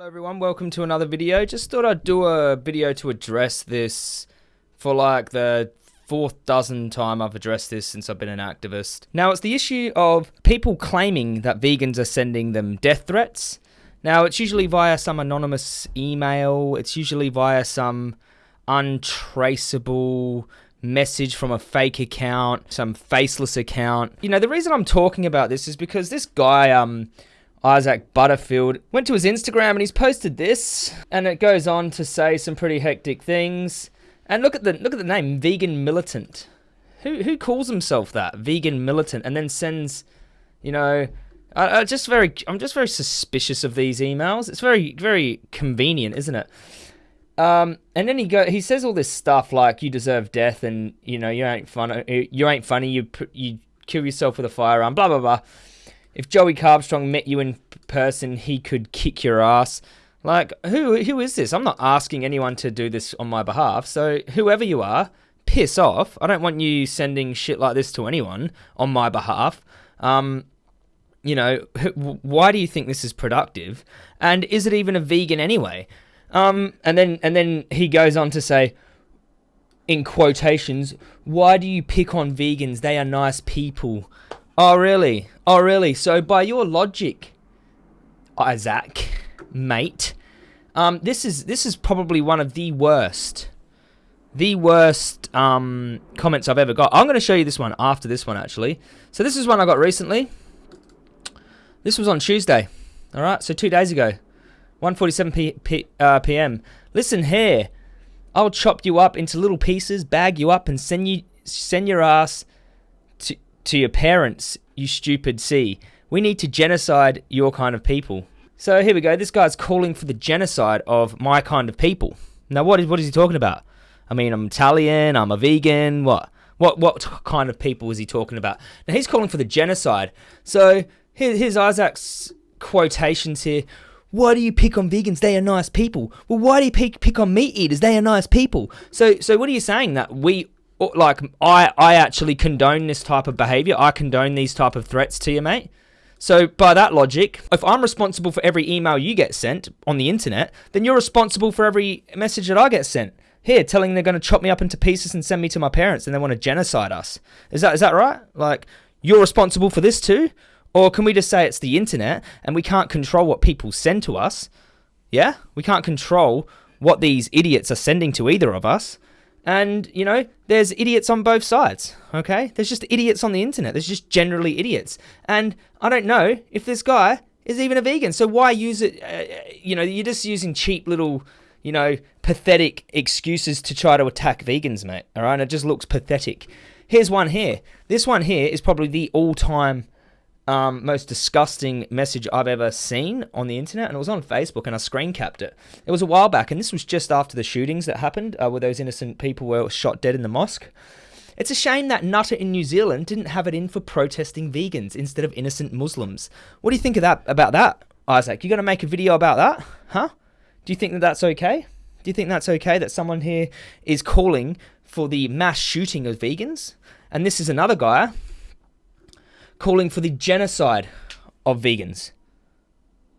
Hello everyone, welcome to another video. Just thought I'd do a video to address this for like the fourth dozen time I've addressed this since I've been an activist. Now it's the issue of people claiming that vegans are sending them death threats. Now it's usually via some anonymous email, it's usually via some untraceable message from a fake account, some faceless account. You know, the reason I'm talking about this is because this guy um Isaac Butterfield went to his Instagram and he's posted this, and it goes on to say some pretty hectic things. And look at the look at the name, vegan militant. Who who calls himself that, vegan militant, and then sends, you know, I, I just very I'm just very suspicious of these emails. It's very very convenient, isn't it? Um, and then he go he says all this stuff like you deserve death and you know you ain't fun you ain't funny you you kill yourself with a firearm blah blah blah if Joey Carbstrong met you in person, he could kick your ass. Like, who who is this? I'm not asking anyone to do this on my behalf. So, whoever you are, piss off. I don't want you sending shit like this to anyone on my behalf. Um, you know, why do you think this is productive? And is it even a vegan anyway? Um, and then and then he goes on to say, in quotations, why do you pick on vegans? They are nice people. Oh, really? Oh, really? So, by your logic, Isaac, mate, um, this is this is probably one of the worst, the worst um, comments I've ever got. I'm going to show you this one after this one, actually. So, this is one I got recently. This was on Tuesday. All right, so two days ago, 1:47 p- p- uh, p.m. Listen here, I'll chop you up into little pieces, bag you up, and send you send your ass to your parents, you stupid C. We need to genocide your kind of people. So here we go. This guy's calling for the genocide of my kind of people. Now, what is what is he talking about? I mean, I'm Italian. I'm a vegan. What? What? What kind of people is he talking about? Now he's calling for the genocide. So here, here's Isaac's quotations here. Why do you pick on vegans? They are nice people. Well, why do you pick pick on meat eaters? They are nice people. So, so what are you saying that we like I I actually condone this type of behavior. I condone these type of threats to you, mate. So by that logic, if I'm responsible for every email you get sent on the internet, then you're responsible for every message that I get sent. Here, telling they're going to chop me up into pieces and send me to my parents and they want to genocide us. Is that is that right? Like you're responsible for this too? Or can we just say it's the internet and we can't control what people send to us? Yeah? We can't control what these idiots are sending to either of us. And, you know, there's idiots on both sides, okay? There's just idiots on the internet. There's just generally idiots. And I don't know if this guy is even a vegan. So why use it? Uh, you know, you're just using cheap little, you know, pathetic excuses to try to attack vegans, mate. All right? And it just looks pathetic. Here's one here. This one here is probably the all time um, most disgusting message I've ever seen on the internet, and it was on Facebook, and I screen capped it. It was a while back, and this was just after the shootings that happened, uh, where those innocent people were shot dead in the mosque. It's a shame that Nutter in New Zealand didn't have it in for protesting vegans instead of innocent Muslims. What do you think of that? About that, Isaac? You going to make a video about that, huh? Do you think that that's okay? Do you think that's okay that someone here is calling for the mass shooting of vegans? And this is another guy calling for the genocide of vegans.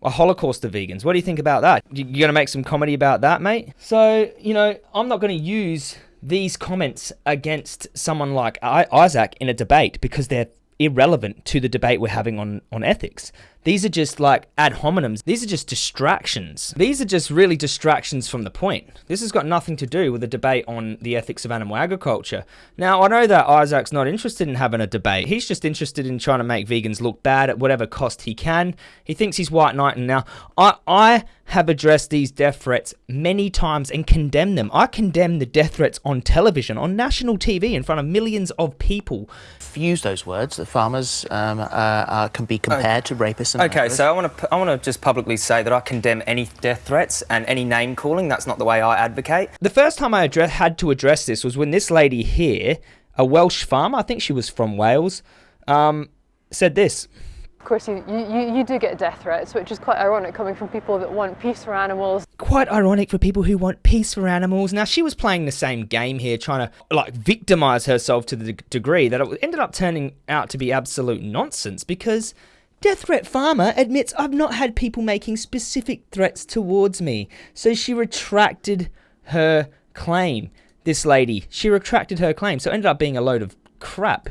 A holocaust of vegans. What do you think about that? You're going to make some comedy about that, mate? So, you know, I'm not going to use these comments against someone like Isaac in a debate because they're irrelevant to the debate we're having on, on ethics. These are just like ad hominems. These are just distractions. These are just really distractions from the point. This has got nothing to do with the debate on the ethics of animal agriculture. Now, I know that Isaac's not interested in having a debate. He's just interested in trying to make vegans look bad at whatever cost he can. He thinks he's white knight. And now. I, I have addressed these death threats many times and condemned them. I condemn the death threats on television, on national TV, in front of millions of people. Use those words that farmers um, uh, can be compared to rapists Okay, so I want to I want to just publicly say that I condemn any death threats and any name calling. That's not the way I advocate. The first time I address, had to address this was when this lady here, a Welsh farmer, I think she was from Wales, um, said this. Of course, you, you, you do get death threats, which is quite ironic coming from people that want peace for animals. Quite ironic for people who want peace for animals. Now, she was playing the same game here, trying to like victimize herself to the degree that it ended up turning out to be absolute nonsense because Death Threat Farmer admits I've not had people making specific threats towards me. So she retracted her claim. This lady, she retracted her claim. So it ended up being a load of crap.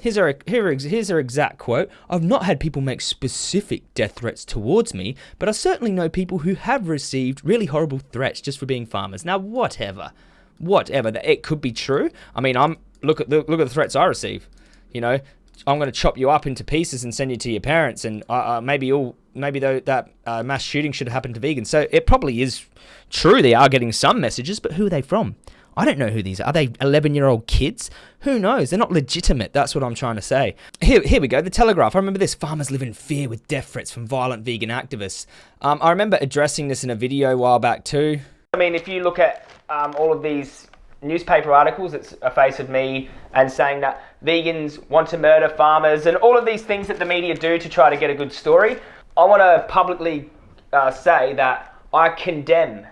Here's her, here, here's her exact quote I've not had people make specific death threats towards me, but I certainly know people who have received really horrible threats just for being farmers. Now, whatever. Whatever. It could be true. I mean, I'm look at the, look at the threats I receive. You know, I'm going to chop you up into pieces and send you to your parents, and uh, uh, maybe all maybe though that uh, mass shooting should have happened to vegans. So it probably is true. They are getting some messages, but who are they from? I don't know who these are. Are they 11 year old kids? Who knows? They're not legitimate. That's what I'm trying to say. Here, here we go. The Telegraph. I remember this. Farmers live in fear with death threats from violent vegan activists. Um, I remember addressing this in a video a while back too. I mean, if you look at um, all of these newspaper articles, it's a face of me and saying that vegans want to murder farmers and all of these things that the media do to try to get a good story. I want to publicly uh, say that I condemn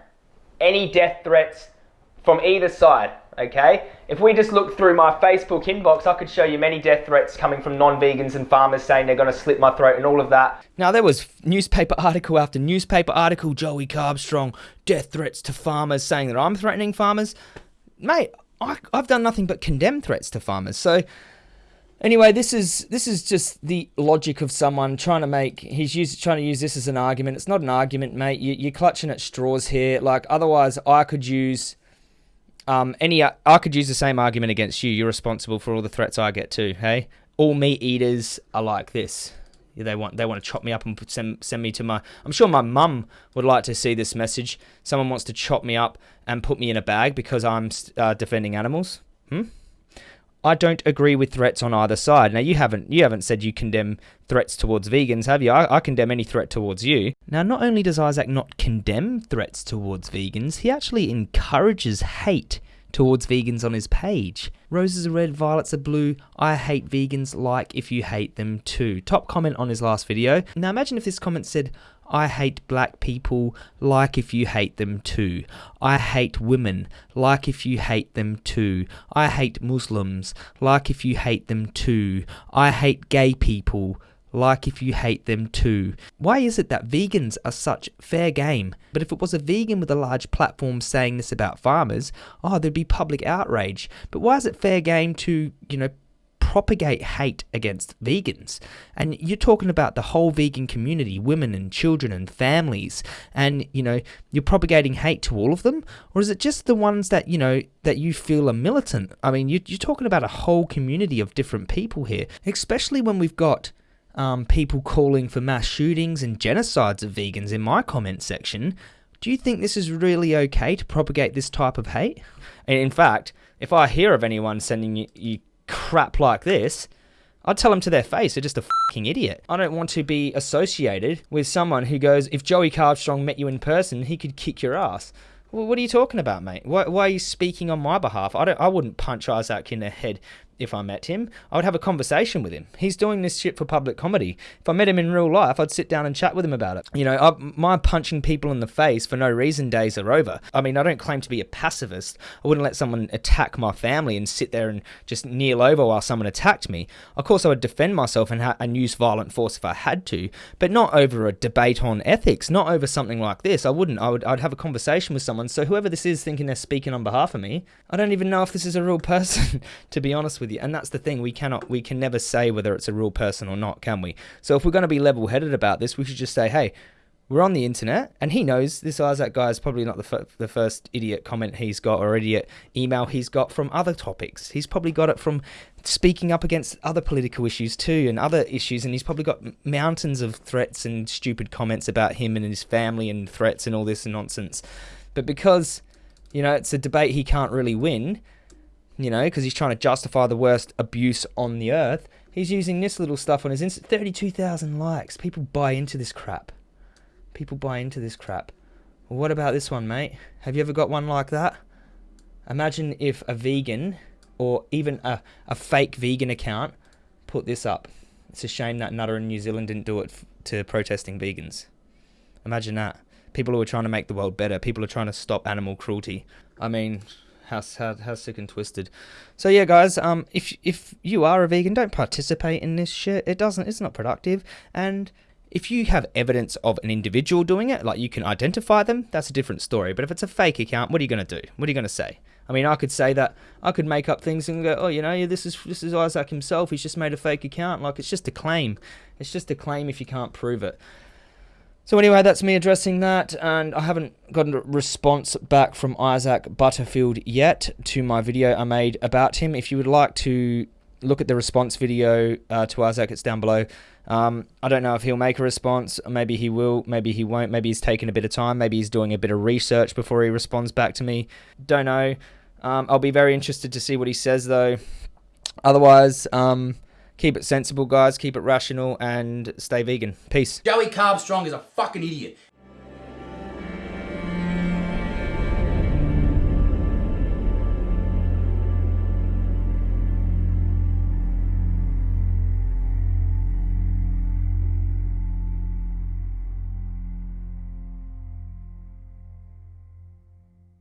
any death threats from either side, okay? If we just look through my Facebook inbox, I could show you many death threats coming from non-vegans and farmers saying they're going to slit my throat and all of that. Now there was newspaper article after newspaper article, Joey Carbstrong, death threats to farmers saying that I'm threatening farmers. Mate, I, I've done nothing but condemn threats to farmers. So Anyway, this is this is just the logic of someone trying to make. He's used, trying to use this as an argument. It's not an argument, mate. You, you're clutching at straws here. Like otherwise, I could use um, any, I could use the same argument against you. You're responsible for all the threats I get too. Hey, all meat eaters are like this. They want they want to chop me up and send send me to my. I'm sure my mum would like to see this message. Someone wants to chop me up and put me in a bag because I'm uh, defending animals. Hmm. I don't agree with threats on either side. Now you haven't you haven't said you condemn threats towards vegans, have you? I, I, condemn any threat towards you. Now not only does Isaac not condemn threats towards vegans, he actually encourages hate towards vegans on his page. Roses are red, violets are blue. I hate vegans like if you hate them too. Top comment on his last video. Now imagine if this comment said, I hate black people like if you hate them too. I hate women like if you hate them too. I hate Muslims like if you hate them too. I hate gay people like if you hate them too. Why is it that vegans are such fair game? But if it was a vegan with a large platform saying this about farmers, oh, there'd be public outrage. But why is it fair game to, you know, propagate hate against vegans. And you're talking about the whole vegan community, women and children and families, and you know, you're propagating hate to all of them? Or is it just the ones that, you know, that you feel are militant? I mean, you're, you're talking about a whole community of different people here, especially when we've got um, people calling for mass shootings and genocides of vegans in my comment section. Do you think this is really okay to propagate this type of hate? In fact, if I hear of anyone sending you, you crap like this, I'd tell them to their face, they're just a fucking idiot. I don't want to be associated with someone who goes, if Joey Carbstrong met you in person, he could kick your ass. Well, what are you talking about, mate? Why, why, are you speaking on my behalf? I don't. I wouldn't punch Isaac in the head if I met him. I would have a conversation with him. He's doing this shit for public comedy. If I met him in real life, I'd sit down and chat with him about it. You know, I, my punching people in the face for no reason days are over. I mean, I don't claim to be a pacifist. I wouldn't let someone attack my family and sit there and just kneel over while someone attacked me. Of course, I would defend myself and, ha- and use violent force if I had to, but not over a debate on ethics, not over something like this. I wouldn't. I would, I'd have a conversation with someone. So whoever this is thinking they're speaking on behalf of me, I don't even know if this is a real person, to be honest with with you. And that's the thing. We cannot, we can never say whether it's a real person or not, can we? So if we're going to be level headed about this, we should just say, hey, we're on the internet, and he knows this Isaac guy is probably not the, the first idiot comment he's got or idiot email he's got from other topics. He's probably got it from speaking up against other political issues too and other issues, and he's probably got mountains of threats and stupid comments about him and his family and threats and all this nonsense. But because, you know, it's a debate he can't really win, you know, because he's trying to justify the worst abuse on the earth. He's using this little stuff on his Insta. 32,000 likes. People buy into this crap. People buy into this crap. Well, what about this one, mate? Have you ever got one like that? Imagine if a vegan or even a, a fake vegan account put this up. It's a shame that Nutter in New Zealand didn't do it to protesting vegans. Imagine that. People who are trying to make the world better. People are trying to stop animal cruelty. I mean, How, how, how sick and twisted. So yeah, guys. Um, if if you are a vegan, don't participate in this shit. It doesn't. It's not productive. And if you have evidence of an individual doing it, like you can identify them, that's a different story. But if it's a fake account, what are you to do? What are you going to say? I mean, I could say that I could make up things and go, oh, you know, yeah, this is this is Isaac himself. He's just made a fake account. Like it's just a claim. It's just a claim if you can't prove it. So anyway, that's me addressing that, and I haven't gotten a response back from Isaac Butterfield yet to my video I made about him. If you would like to look at the response video uh, to Isaac, it's down below. Um, I don't know if he'll make a response. Maybe he will. Maybe he won't. Maybe he's taking a bit of time. Maybe he's doing a bit of research before he responds back to me. Don't know. Um, I'll be very interested to see what he says, though. Otherwise, um, keep it sensible, guys. Keep it rational and stay vegan. Peace. Joey Carbstrong is a fucking idiot.